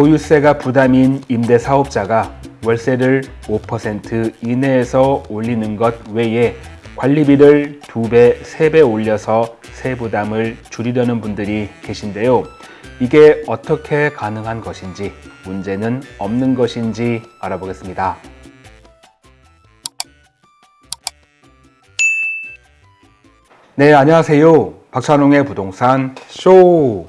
보유세가 부담인 임대사업자가 월세를 5% 이내에서 올리는 것 외에 관리비를 2배, 3배 올려서 세부담을 줄이려는 분들이 계신데요. 이게 어떻게 가능한 것인지, 문제는 없는 것인지 알아보겠습니다. 네, 안녕하세요. 박찬웅의 부동산 쇼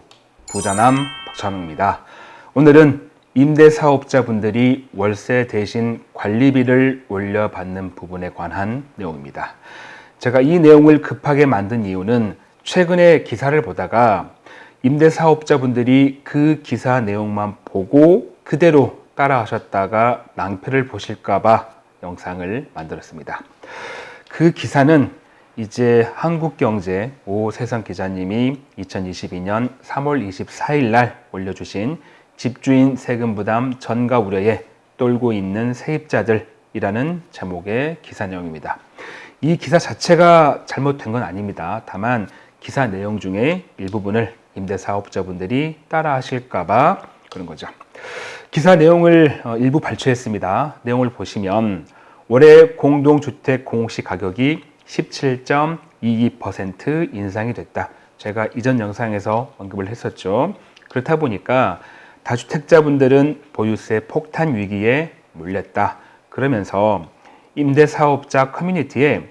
부자남 박찬웅입니다. 오늘은 임대사업자분들이 월세 대신 관리비를 올려받는 부분에 관한 내용입니다. 제가 이 내용을 급하게 만든 이유는 최근에 기사를 보다가 임대사업자분들이 그 기사 내용만 보고 그대로 따라하셨다가 낭패를 보실까봐 영상을 만들었습니다. 그 기사는 이제 한국경제 오세성 기자님이 2022년 3월 24일 날 올려주신 집주인 세금 부담 전가 우려에 떨고 있는 세입자들이라는 제목의 기사 내용입니다. 이 기사 자체가 잘못된 건 아닙니다. 다만 기사 내용 중에 일부분을 임대사업자분들이 따라 하실까봐 그런 거죠. 기사 내용을 어, 일부 발췌했습니다. 내용을 보시면 올해 공동주택 공시 가격이 17.22% 인상이 됐다. 제가 이전 영상에서 언급을 했었죠. 그렇다 보니까 다주택자분들은 보유세 폭탄 위기에 몰렸다. 그러면서 임대사업자 커뮤니티에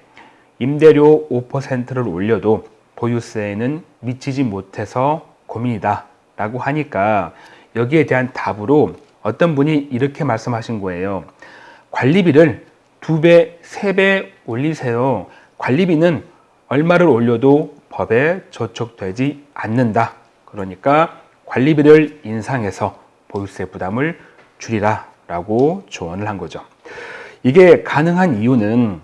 임대료 5%를 올려도 보유세에는 미치지 못해서 고민이다 라고 하니까 여기에 대한 답으로 어떤 분이 이렇게 말씀하신 거예요. 관리비를 두 배, 세 배 올리세요. 관리비는 얼마를 올려도 법에 저촉되지 않는다. 그러니까 관리비를 인상해서 보유세 부담을 줄이라 라고 조언을 한 거죠. 이게 가능한 이유는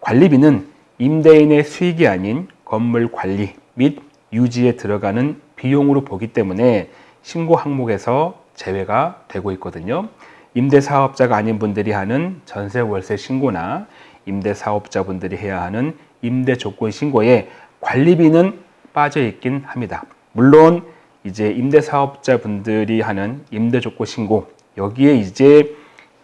관리비는 임대인의 수익이 아닌 건물 관리 및 유지에 들어가는 비용으로 보기 때문에 신고 항목에서 제외가 되고 있거든요. 임대사업자가 아닌 분들이 하는 전세 월세 신고나 임대사업자분들이 해야 하는 임대 조건 신고에 관리비는 빠져 있긴 합니다. 물론 이제 임대사업자분들이 하는 임대 조건 신고 여기에 이제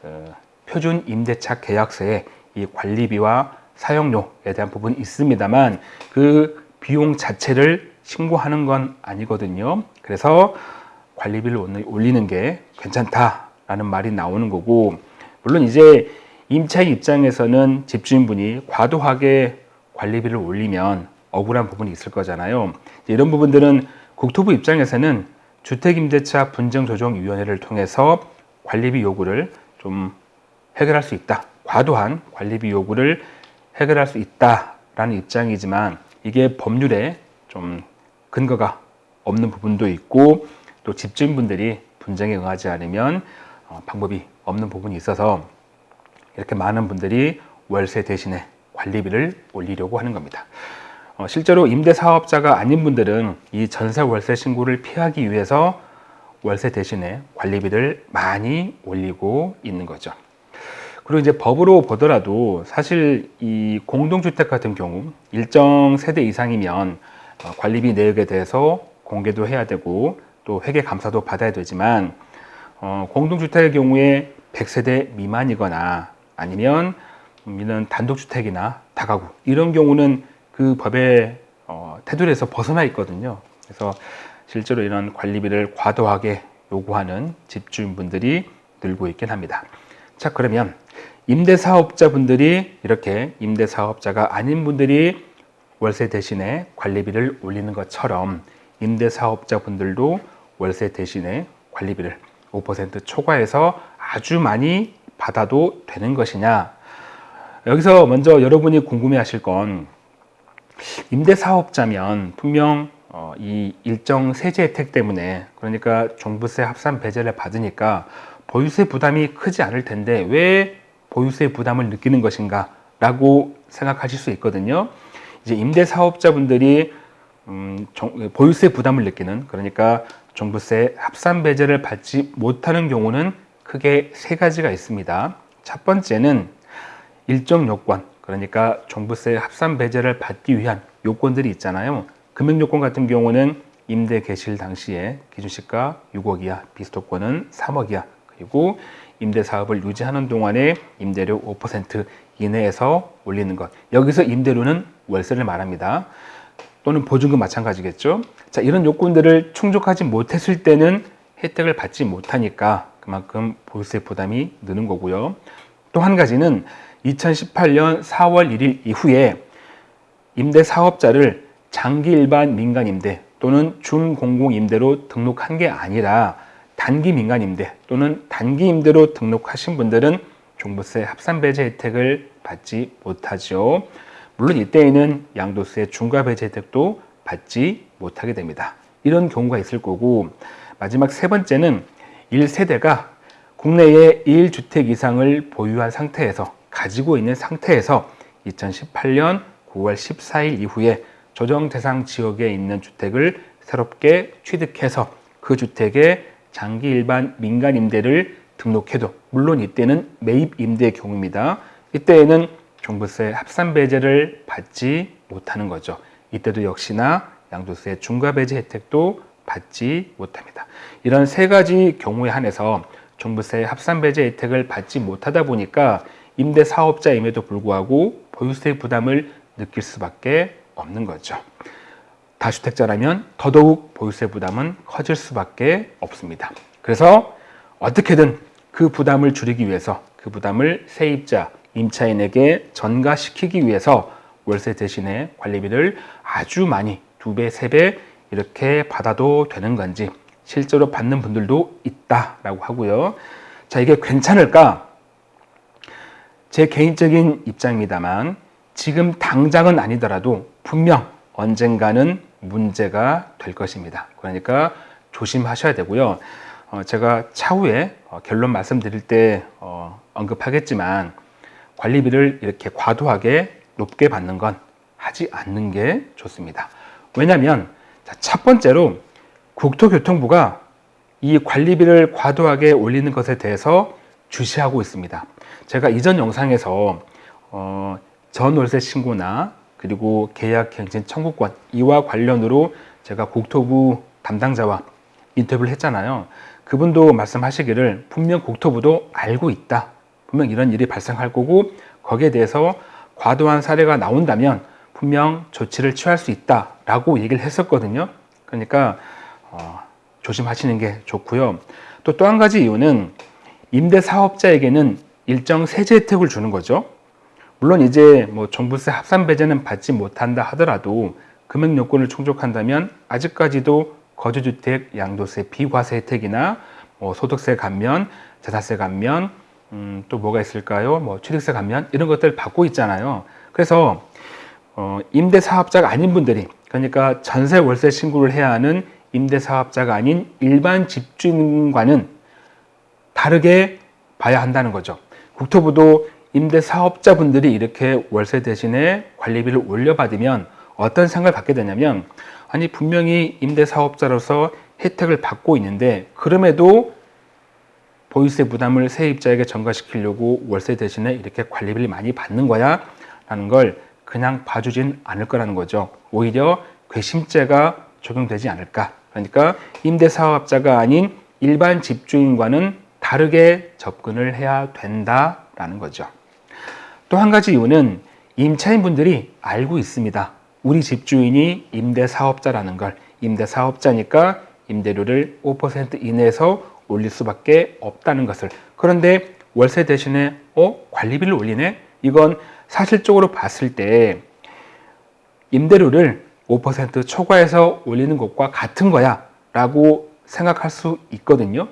어, 표준 임대차 계약서에 이 관리비와 사용료에 대한 부분이 있습니다만 그 비용 자체를 신고하는 건 아니거든요. 그래서 관리비를 올리는 게 괜찮다라는 말이 나오는 거고 물론 이제 임차인 입장에서는 집주인분이 과도하게 관리비를 올리면 억울한 부분이 있을 거잖아요. 이런 부분들은 국토부 입장에서는 주택임대차 분쟁조정위원회를 통해서 관리비 요구를 좀 해결할 수 있다. 과도한 관리비 요구를 해결할 수 있다라는 입장이지만 이게 법률에 좀 근거가 없는 부분도 있고 또 집주인분들이 분쟁에 응하지 않으면 어, 방법이 없는 부분이 있어서 이렇게 많은 분들이 월세 대신에 관리비를 올리려고 하는 겁니다. 어, 실제로 임대사업자가 아닌 분들은 이 전세 월세 신고를 피하기 위해서 월세 대신에 관리비를 많이 올리고 있는 거죠. 그리고 이제 법으로 보더라도 사실 이 공동주택 같은 경우 일정 세대 이상이면 어, 관리비 내역에 대해서 공개도 해야 되고 또 회계 감사도 받아야 되지만 어, 공동주택의 경우에 100세대 미만이거나 아니면 이는 단독주택이나 다가구 이런 경우는 그 법의 어, 테두리에서 벗어나 있거든요. 그래서 실제로 이런 관리비를 과도하게 요구하는 집주인분들이 늘고 있긴 합니다. 자 그러면 임대사업자분들이 이렇게 임대사업자가 아닌 분들이 월세 대신에 관리비를 올리는 것처럼 임대사업자분들도 월세 대신에 관리비를 5% 초과해서 아주 많이 받아도 되는 것이냐 여기서 먼저 여러분이 궁금해 하실 건 임대사업자면 분명 어, 이 일정 세제 혜택 때문에 그러니까 종부세 합산 배제를 받으니까 보유세 부담이 크지 않을 텐데 왜 보유세 부담을 느끼는 것인가 라고 생각하실 수 있거든요. 이제 임대사업자분들이 음, 정, 보유세 부담을 느끼는 그러니까 종부세 합산 배제를 받지 못하는 경우는 크게 세 가지가 있습니다. 첫 번째는 일정 요건 그러니까 종부세 합산 배제를 받기 위한 요건들이 있잖아요 금액 요건 같은 경우는 임대 개시일 당시에 기준시가 6억 이하, 비수도권은 3억 이하, 그리고 임대 사업을 유지하는 동안에 임대료 5% 이내에서 올리는 것. 여기서 임대료는 월세를 말합니다. 또는 보증금 마찬가지겠죠. 자, 이런 요건들을 충족하지 못했을 때는 혜택을 받지 못하니까 그만큼 보유세 부담이 느는 거고요. 또 한 가지는 2018년 4월 1일 이후에 임대 사업자를 장기 일반 민간 임대 또는 준공공 임대로 등록한 게 아니라 단기 민간 임대 또는 단기 임대로 등록하신 분들은 종부세 합산 배제 혜택을 받지 못하죠. 물론 이때에는 양도세 중과 배제 혜택도 받지 못하게 됩니다. 이런 경우가 있을 거고 마지막 세 번째는 1세대가 국내에 1주택 이상을 보유한 상태에서 가지고 있는 상태에서 2018년 9월 14일 이후에 조정 대상 지역에 있는 주택을 새롭게 취득해서 그 주택에 장기 일반 민간 임대를 등록해도 물론 이때는 매입 임대의 경우입니다. 이때에는 종부세 합산 배제를 받지 못하는 거죠. 이때도 역시나 양도세 중과 배제 혜택도 받지 못합니다. 이런 세 가지 경우에 한해서 종부세 합산 배제 혜택을 받지 못하다 보니까 임대 사업자임에도 불구하고 보유세 부담을 느낄 수밖에 없는 거죠. 다주택자라면 더더욱 보유세 부담은 커질 수밖에 없습니다. 그래서 어떻게든 그 부담을 줄이기 위해서 그 부담을 세입자, 임차인에게 전가시키기 위해서 월세 대신에 관리비를 아주 많이 두 배, 세 배 이렇게 받아도 되는 건지 실제로 받는 분들도 있다라고 하고요. 자, 이게 괜찮을까? 제 개인적인 입장입니다만 지금 당장은 아니더라도 분명 언젠가는 문제가 될 것입니다. 그러니까 조심하셔야 되고요. 어, 제가 차후에 어, 결론 말씀드릴 때 어, 언급하겠지만 관리비를 이렇게 과도하게 높게 받는 건 하지 않는 게 좋습니다. 왜냐하면 첫 번째로 국토교통부가 이 관리비를 과도하게 올리는 것에 대해서 주시하고 있습니다. 제가 이전 영상에서 어, 전월세 신고나 그리고 계약갱신 청구권 이와 관련으로 제가 국토부 담당자와 인터뷰를 했잖아요. 그분도 말씀하시기를 분명 국토부도 알고 있다. 분명 이런 일이 발생할 거고 거기에 대해서 과도한 사례가 나온다면 분명 조치를 취할 수 있다 라고 얘기를 했었거든요. 그러니까 어, 조심하시는 게 좋고요. 또 또 한 가지 이유는 임대 사업자에게는 일정 세제 혜택을 주는 거죠. 물론 이제 뭐 종부세 합산 배제는 받지 못한다 하더라도 금액 요건을 충족한다면 아직까지도 거주주택 양도세 비과세 혜택이나 뭐 소득세 감면, 자산세 감면, 음, 또 뭐가 있을까요? 뭐 취득세 감면 이런 것들 받고 있잖아요. 그래서 어, 임대 사업자가 아닌 분들이 그러니까 전세 월세 신고를 해야 하는 임대 사업자가 아닌 일반 집주인과는 다르게 봐야 한다는 거죠. 국토부도 임대 사업자분들이 이렇게 월세 대신에 관리비를 올려받으면 어떤 생각을 갖게 되냐면 아니 분명히 임대 사업자로서 혜택을 받고 있는데 그럼에도 보유세 부담을 세입자에게 전가시키려고 월세 대신에 이렇게 관리비를 많이 받는 거야? 라는 걸 그냥 봐주진 않을 거라는 거죠. 오히려 괘씸죄가 적용되지 않을까? 그러니까 임대 사업자가 아닌 일반 집주인과는 다르게 접근을 해야 된다라는 거죠. 또 한 가지 이유는 임차인 분들이 알고 있습니다. 우리 집주인이 임대 사업자라는 걸. 임대 사업자니까 임대료를 5% 이내에서 올릴 수밖에 없다는 것을. 그런데 월세 대신에 어? 관리비를 올리네? 이건 사실적으로 봤을 때 임대료를 5% 초과해서 올리는 것과 같은 거야 라고 생각할 수 있거든요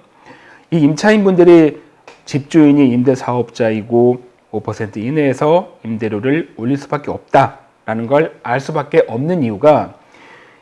이 임차인분들이 집주인이 임대사업자이고 5% 이내에서 임대료를 올릴 수밖에 없다라는 걸 알 수밖에 없는 이유가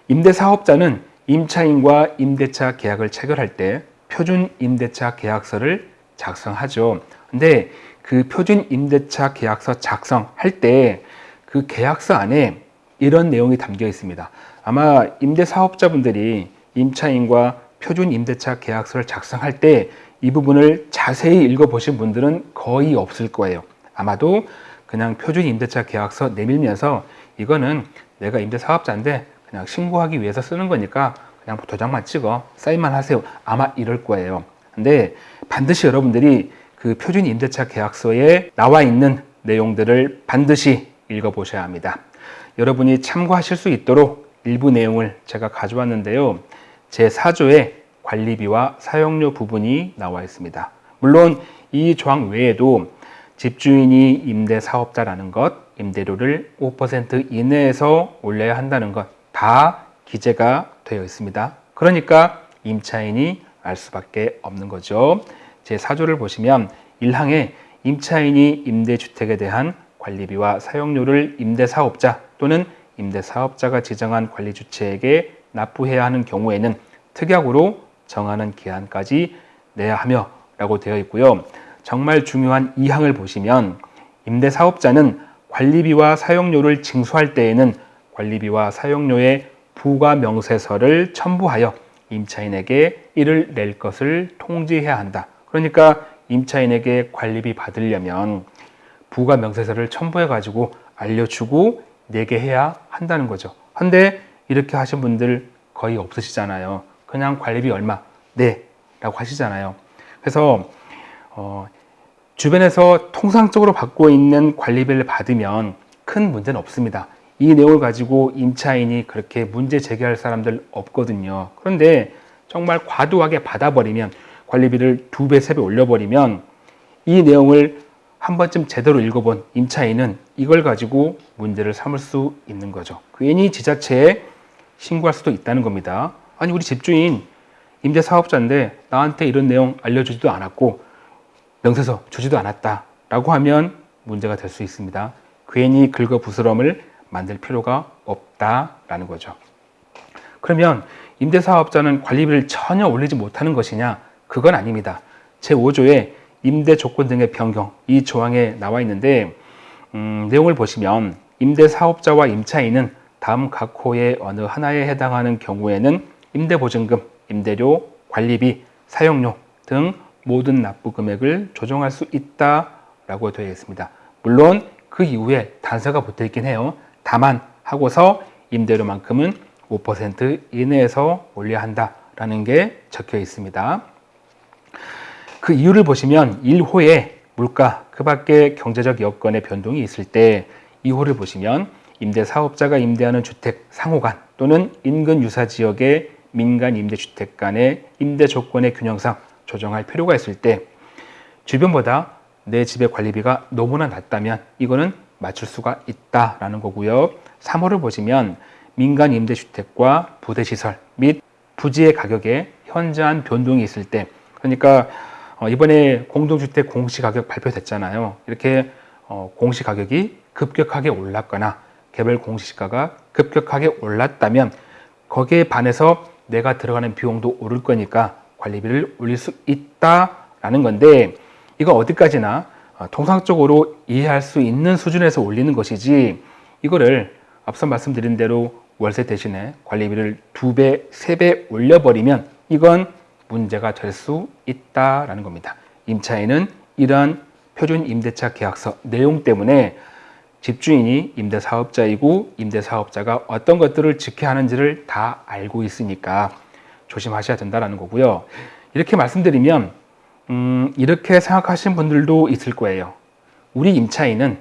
임대사업자는 임차인과 임대차 계약을 체결할 때 표준 임대차 계약서를 작성하죠. 근데 그 표준 임대차 계약서 작성할 때 그 계약서 안에 이런 내용이 담겨 있습니다. 아마 임대사업자분들이 임차인과 표준 임대차 계약서를 작성할 때 이 부분을 자세히 읽어보신 분들은 거의 없을 거예요. 아마도 그냥 표준 임대차 계약서 내밀면서 이거는 내가 임대 사업자인데 그냥 신고하기 위해서 쓰는 거니까 그냥 그냥 도장만 찍어 사인만 하세요. 아마 이럴 거예요. 근데 반드시 여러분들이 그 표준 임대차 계약서에 나와 있는 내용들을 반드시 읽어보셔야 합니다. 여러분이 참고하실 수 있도록 일부 내용을 제가 가져왔는데요. 제 4조에 관리비와 사용료 부분이 나와 있습니다. 물론 이 조항 외에도 집주인이 임대 사업자라는 것, 임대료를 5% 이내에서 올려야 한다는 것 다 기재가 되어 있습니다. 그러니까 임차인이 알 수밖에 없는 거죠. 제 4조를 보시면 1항에 임차인이 임대주택에 대한 관리비와 사용료를 임대사업자 또는 임대사업자가 지정한 관리주체에게 납부해야 하는 경우에는 특약으로 정하는 기한까지 내야 하며 라고 되어 있고요. 정말 중요한 2항을 보시면 임대사업자는 관리비와 사용료를 징수할 때에는 관리비와 사용료의 부과 명세서를 첨부하여 임차인에게 이를 낼 것을 통지해야 한다. 그러니까 임차인에게 관리비 받으려면 부가 명세서를 첨부해 가지고 알려주고 내게 해야 한다는 거죠. 근데 이렇게 하신 분들 거의 없으시잖아요. 그냥 관리비 얼마 네 라고 하시잖아요. 그래서 어, 주변에서 통상적으로 받고 있는 관리비를 받으면 큰 문제는 없습니다. 이 내용을 가지고 임차인이 그렇게 문제 제기할 사람들 없거든요. 그런데 정말 과도하게 받아버리면 관리비를 두 배, 세 배 올려버리면 이 내용을 한 번쯤 제대로 읽어본 임차인은 이걸 가지고 문제를 삼을 수 있는 거죠. 괜히 지자체에 신고할 수도 있다는 겁니다. 아니, 우리 집주인 임대 사업자인데 나한테 이런 내용 알려주지도 않았고 명세서 주지도 않았다 라고 하면 문제가 될 수 있습니다. 괜히 긁어 부스럼을 만들 필요가 없다라는 거죠. 그러면 임대사업자는 관리비를 전혀 올리지 못하는 것이냐? 그건 아닙니다. 제5조에 임대 조건 등의 변경 이 조항에 나와 있는데 음, 내용을 보시면 임대사업자와 임차인은 다음 각 호의 어느 하나에 해당하는 경우에는 임대보증금, 임대료, 관리비, 사용료 등 모든 납부 금액을 조정할 수 있다라고 되어 있습니다. 물론 그 이후에 단서가 붙어 있긴 해요. 다만 하고서 임대료만큼은 5% 이내에서 올려야 한다라는 게 적혀 있습니다. 그 이유를 보시면 1호에 물가, 그 밖에 경제적 여건의 변동이 있을 때 2호를 보시면 임대 사업자가 임대하는 주택 상호간 또는 인근 유사 지역의 민간 임대주택 간의 임대 조건의 균형상 조정할 필요가 있을 때 주변보다 내 집의 관리비가 너무나 낮다면 이거는 맞출 수가 있다라는 거고요. 3호를 보시면 민간 임대주택과 부대시설 및 부지의 가격에 현저한 변동이 있을 때 그러니까 어, 이번에 공동주택 공시가격 발표됐잖아요. 이렇게 어, 공시가격이 급격하게 올랐거나 개별 공시가가 급격하게 올랐다면 거기에 반해서 내가 들어가는 비용도 오를 거니까 관리비를 올릴 수 있다라는 건데 이거 어디까지나 어, 통상적으로 이해할 수 있는 수준에서 올리는 것이지 이거를 앞서 말씀드린 대로 월세 대신에 관리비를 두 배, 세 배 올려버리면 이건 문제가 될 수 있다라는 겁니다. 임차인은 이러한 표준 임대차 계약서 내용 때문에 집주인이 임대사업자이고 임대사업자가 어떤 것들을 지켜야 하는지를 다 알고 있으니까 조심하셔야 된다는 거고요. 이렇게 말씀드리면 음, 이렇게 생각하시는 분들도 있을 거예요. 우리 임차인은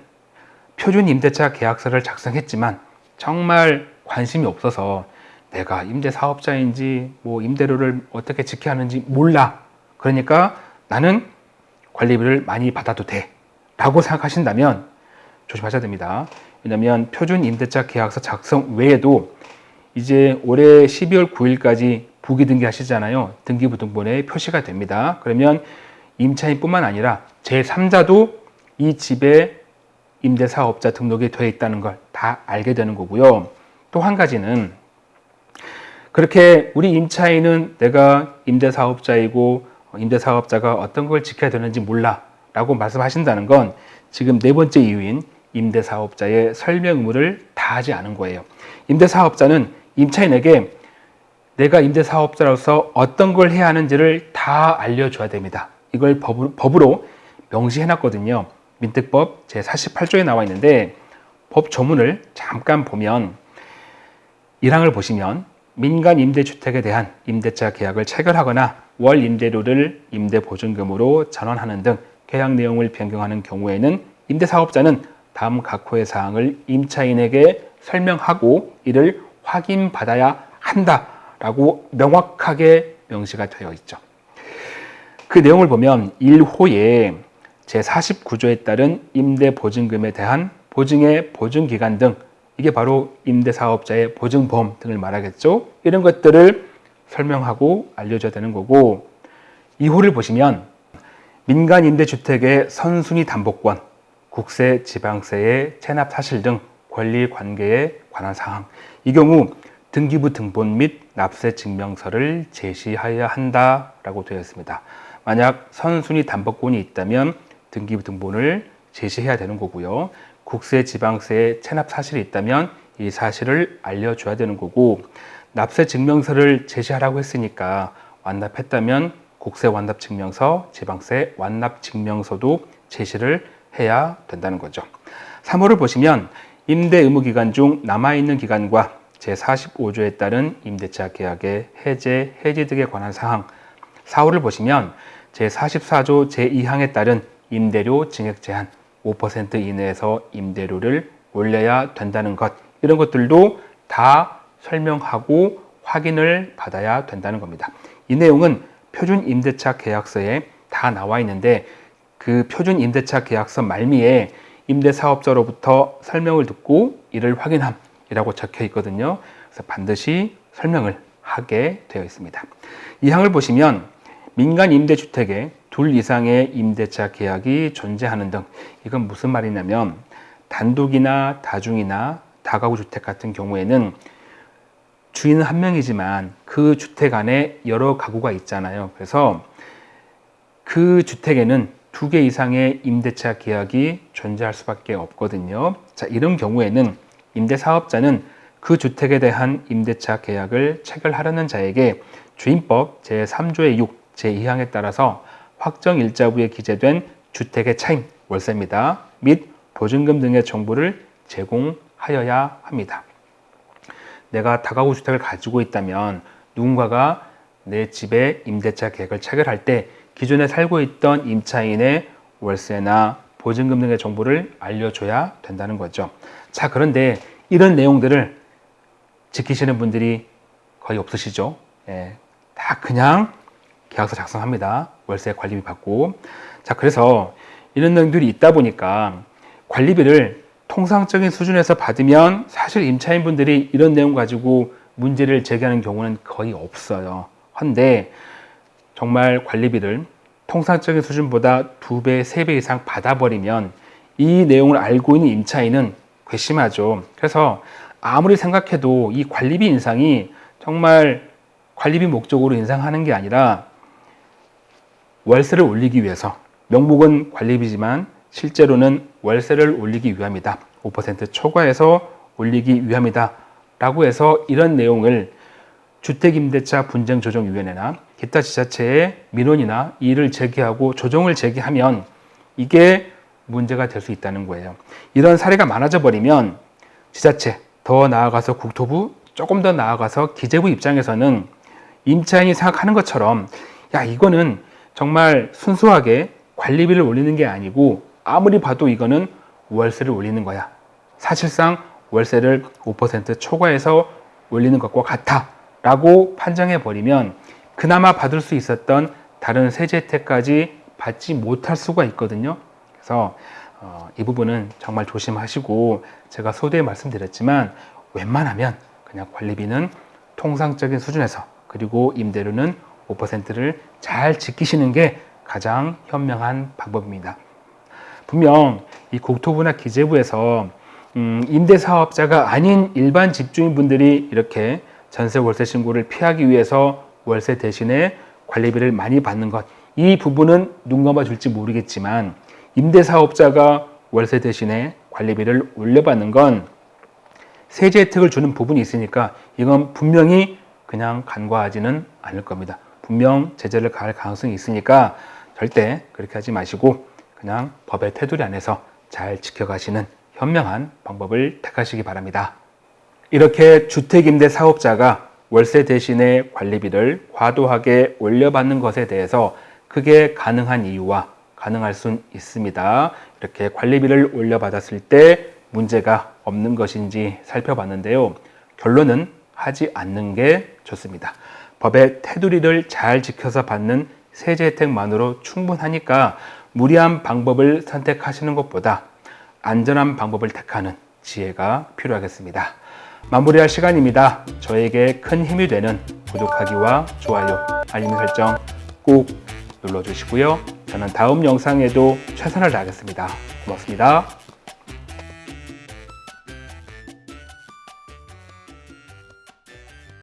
표준 임대차 계약서를 작성했지만 정말 관심이 없어서 내가 임대 사업자인지 뭐 임대료를 어떻게 지켜야 하는지 몰라. 그러니까 나는 관리비를 많이 받아도 돼. 라고 생각하신다면 조심하셔야 됩니다. 왜냐하면 표준 임대차 계약서 작성 외에도 이제 올해 12월 9일까지 부기 등기 하시잖아요. 등기부등본에 표시가 됩니다. 그러면 임차인뿐만 아니라 제3자도 이 집에 임대사업자 등록이 되어 있다는 걸 다 알게 되는 거고요. 또 한 가지는 그렇게 우리 임차인은 내가 임대사업자이고 임대사업자가 어떤 걸 지켜야 되는지 몰라 라고 말씀하신다는 건 지금 네 번째 이유인 임대사업자의 설명 의무를 다하지 않은 거예요. 임대사업자는 임차인에게 내가 임대사업자로서 어떤 걸 해야 하는지를 다 알려줘야 됩니다. 이걸 법으로, 명시해 놨거든요. 민특법 제48조에 나와 있는데 법 조문을 잠깐 보면 1항을 보시면 민간 임대주택에 대한 임대차 계약을 체결하거나 월 임대료를 임대보증금으로 전환하는 등 계약 내용을 변경하는 경우에는 임대사업자는 다음 각호의 사항을 임차인에게 설명하고 이를 확인받아야 한다라고 명확하게 명시가 되어 있죠. 그 내용을 보면 1호에 제49조에 따른 임대보증금에 대한 보증의 보증기간 등 이게 바로 임대사업자의 보증보험 등을 말하겠죠. 이런 것들을 설명하고 알려줘야 되는 거고 2호를 보시면 민간 임대주택의 선순위 담보권, 국세, 지방세의 체납 사실 등 권리 관계에 관한 사항. 이 경우 등기부 등본 및 납세 증명서를 제시하여야 한다라고 되어 있습니다. 만약 선순위 담보권이 있다면 등기부 등본을 제시해야 되는 거고요. 국세, 지방세의 체납 사실이 있다면 이 사실을 알려줘야 되는 거고 납세 증명서를 제시하라고 했으니까 완납했다면 국세 완납 증명서, 지방세 완납 증명서도 제시를 해야 된다는 거죠. 3호를 보시면 임대 의무 기간 중 남아있는 기간과 제45조에 따른 임대차 계약의 해제, 해지 등에 관한 사항 4호를 보시면 제44조 제2항에 따른 임대료 증액 제한 5% 이내에서 임대료를 올려야 된다는 것 이런 것들도 다 설명하고 확인을 받아야 된다는 겁니다. 이 내용은 표준 임대차 계약서에 다 나와 있는데 그 표준 임대차 계약서 말미에 임대사업자로부터 설명을 듣고 이를 확인함 이라고 적혀 있거든요. 그래서 반드시 설명을 하게 되어 있습니다. 이 항을 보시면 민간 임대주택에 둘 이상의 임대차 계약이 존재하는 등 이건 무슨 말이냐면 단독이나 다중이나 다가구 주택 같은 경우에는 주인은 한 명이지만 그 주택 안에 여러 가구가 있잖아요. 그래서 그 주택에는 두 개 이상의 임대차 계약이 존재할 수밖에 없거든요. 자, 이런 경우에는 임대사업자는 그 주택에 대한 임대차 계약을 체결하려는 자에게 주임법 제3조의 6, 제2항에 따라서 확정 일자부에 기재된 주택의 차임, 월세입니다. 및 보증금 등의 정보를 제공하여야 합니다. 내가 다가구 주택을 가지고 있다면 누군가가 내 집에 임대차 계획을 체결할 때 기존에 살고 있던 임차인의 월세나 보증금 등의 정보를 알려줘야 된다는 거죠. 자, 그런데 이런 내용들을 지키시는 분들이 거의 없으시죠? 예, 다 그냥 계약서 작성합니다. 월세 관리비 받고. 자, 그래서 이런 내용들이 있다 보니까 관리비를 통상적인 수준에서 받으면 사실 임차인분들이 이런 내용 가지고 문제를 제기하는 경우는 거의 없어요. 한데 정말 관리비를 통상적인 수준보다 두 배, 세배 이상 받아버리면 이 내용을 알고 있는 임차인은 괘씸하죠. 그래서 아무리 생각해도 이 관리비 인상이 정말 관리비 목적으로 인상하는 게 아니라 월세를 올리기 위해서 명목은 관리비지만 실제로는 월세를 올리기 위함이다. 5% 초과해서 올리기 위함이다. 라고 해서 이런 내용을 주택임대차 분쟁조정위원회나 기타 지자체에 민원이나 이의를 제기하고 조정을 제기하면 이게 문제가 될 수 있다는 거예요. 이런 사례가 많아져 버리면 지자체, 더 나아가서 국토부, 조금 더 나아가서 기재부 입장에서는 임차인이 생각하는 것처럼 야 이거는 정말 순수하게 관리비를 올리는 게 아니고 아무리 봐도 이거는 월세를 올리는 거야. 사실상 월세를 5% 초과해서 올리는 것과 같아 라고 판정해 버리면 그나마 받을 수 있었던 다른 세제 혜택까지 받지 못할 수가 있거든요. 그래서 어, 이 부분은 정말 조심하시고 제가 소대에 말씀드렸지만 웬만하면 그냥 관리비는 통상적인 수준에서 그리고 임대료는 5%를 잘 지키시는 게 가장 현명한 방법입니다. 분명 이 국토부나 기재부에서 음, 임대사업자가 아닌 일반 집주인분들이 이렇게 전세 월세 신고를 피하기 위해서 월세 대신에 관리비를 많이 받는 것 이 부분은 눈 감아 줄지 모르겠지만 임대사업자가 월세 대신에 관리비를 올려받는 건 세제 혜택을 주는 부분이 있으니까 이건 분명히 그냥 간과하지는 않을 겁니다. 분명 제재를 가할 가능성이 있으니까 절대 그렇게 하지 마시고 그냥 법의 테두리 안에서 잘 지켜가시는 현명한 방법을 택하시기 바랍니다. 이렇게 주택임대 사업자가 월세 대신에 관리비를 과도하게 올려받는 것에 대해서 그게 가능한 이유와 가능할 순 있습니다. 이렇게 관리비를 올려받았을 때 문제가 없는 것인지 살펴봤는데요. 결론은 하지 않는 게 좋습니다. 법의 테두리를 잘 지켜서 받는 세제 혜택만으로 충분하니까 무리한 방법을 선택하시는 것보다 안전한 방법을 택하는 지혜가 필요하겠습니다. 마무리할 시간입니다. 저에게 큰 힘이 되는 구독하기와 좋아요, 알림 설정 꼭 눌러주시고요. 저는 다음 영상에도 최선을 다하겠습니다. 고맙습니다.